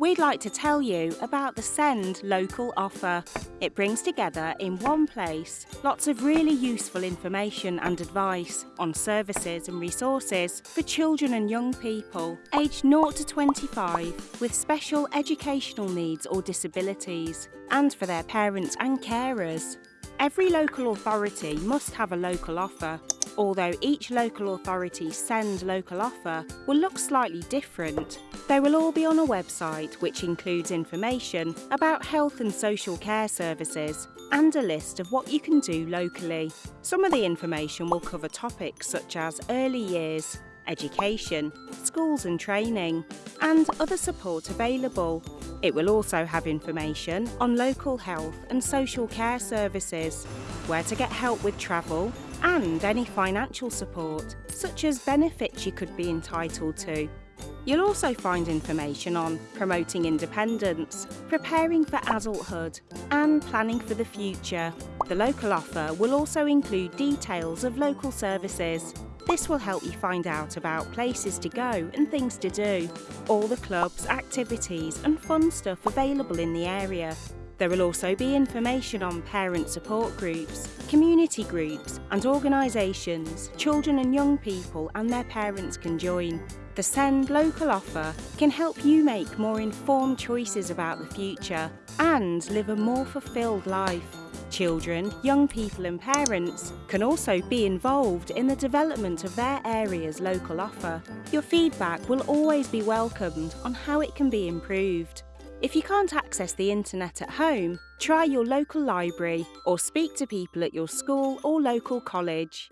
we'd like to tell you about the SEND Local offer. It brings together in one place lots of really useful information and advice on services and resources for children and young people aged 0 to 25 with special educational needs or disabilities and for their parents and carers. Every local authority must have a local offer although each local authority's SEND local offer will look slightly different. They will all be on a website which includes information about health and social care services and a list of what you can do locally. Some of the information will cover topics such as early years, education, schools and training, and other support available. It will also have information on local health and social care services, where to get help with travel, and any financial support, such as benefits you could be entitled to. You'll also find information on promoting independence, preparing for adulthood, and planning for the future. The local offer will also include details of local services. This will help you find out about places to go and things to do, all the clubs, activities, and fun stuff available in the area. There will also be information on parent support groups, community groups and organisations children and young people and their parents can join. The SEND local offer can help you make more informed choices about the future and live a more fulfilled life. Children, young people and parents can also be involved in the development of their area's local offer. Your feedback will always be welcomed on how it can be improved. If you can't access the internet at home, try your local library or speak to people at your school or local college.